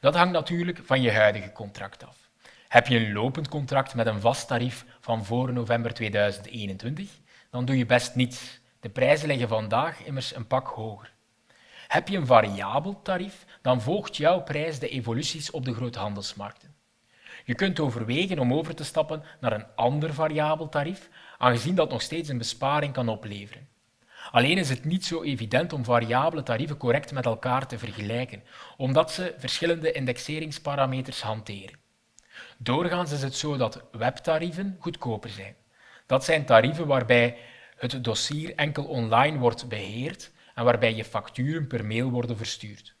Dat hangt natuurlijk van je huidige contract af. Heb je een lopend contract met een vast tarief van voor november 2021, dan doe je best niets. De prijzen liggen vandaag immers een pak hoger. Heb je een variabel tarief, dan volgt jouw prijs de evoluties op de groothandelsmarkten. Je kunt overwegen om over te stappen naar een ander variabel tarief, aangezien dat nog steeds een besparing kan opleveren. Alleen is het niet zo evident om variabele tarieven correct met elkaar te vergelijken, omdat ze verschillende indexeringsparameters hanteren. Doorgaans is het zo dat webtarieven goedkoper zijn. Dat zijn tarieven waarbij het dossier enkel online wordt beheerd en waarbij je facturen per mail worden verstuurd.